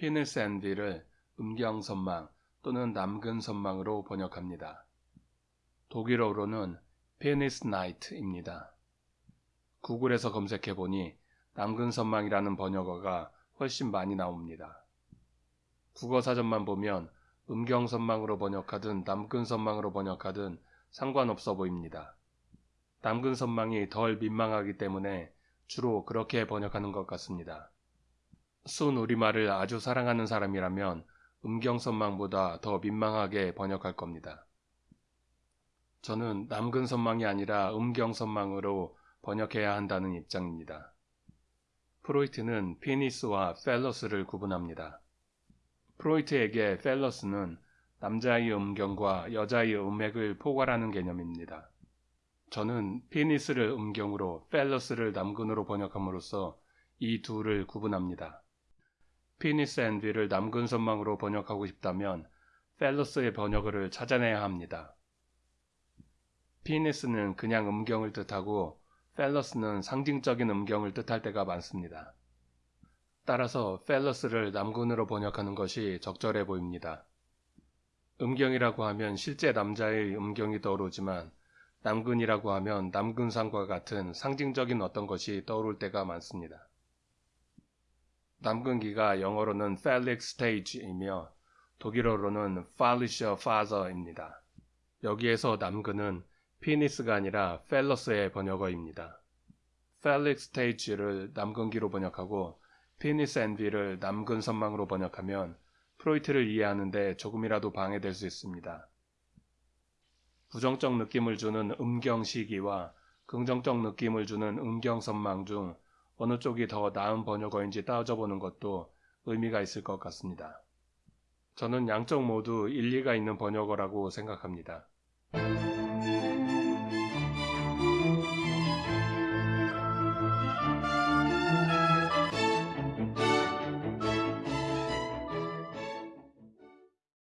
penis envy를 음경선망 또는 남근선망으로 번역합니다. 독일어로는 Penisneid입니다. 구글에서 검색해보니 남근선망이라는 번역어가 훨씬 많이 나옵니다. 국어사전만 보면 음경선망으로 번역하든 남근선망으로 번역하든 상관없어 보입니다. 남근선망이 덜 민망하기 때문에 주로 그렇게 번역하는 것 같습니다. 순 우리말을 아주 사랑하는 사람이라면 음경선망보다 더 민망하게 번역할 겁니다. 저는 남근선망이 아니라 음경선망으로 번역해야 한다는 입장입니다. 프로이트는 피니스와 펠러스를 구분합니다. 프로이트에게 펠러스는 남자의 음경과 여자의 음액을 포괄하는 개념입니다. 저는 penis를 음경으로 phallus를 남근으로 번역함으로써 이 둘을 구분합니다. penis envy를 남근 선망으로 번역하고 싶다면 phallus의 번역어를 찾아내야 합니다. penis는 그냥 음경을 뜻하고 phallus는 상징적인 음경을 뜻할 때가 많습니다. 따라서 phallus를 남근으로 번역하는 것이 적절해 보입니다. 음경이라고 하면 실제 남자의 음경이 떠오르지만 남근이라고 하면 남근상과 같은 상징적인 어떤 것이 떠오를 때가 많습니다. 남근기가 영어로는 phallic stage이며 독일어로는 phallische Phase입니다. 여기에서 남근은 penis가 아니라 phallus의 번역어입니다. phallic stage를 남근기로 번역하고 penis envy를 남근 선망으로 번역하면 프로이트를 이해하는데 조금이라도 방해될 수 있습니다. 부정적 느낌을 주는 음경 시기와 긍정적 느낌을 주는 음경 선망 중 어느 쪽이 더 나은 번역어인지 따져보는 것도 의미가 있을 것 같습니다. 저는 양쪽 모두 일리가 있는 번역어라고 생각합니다.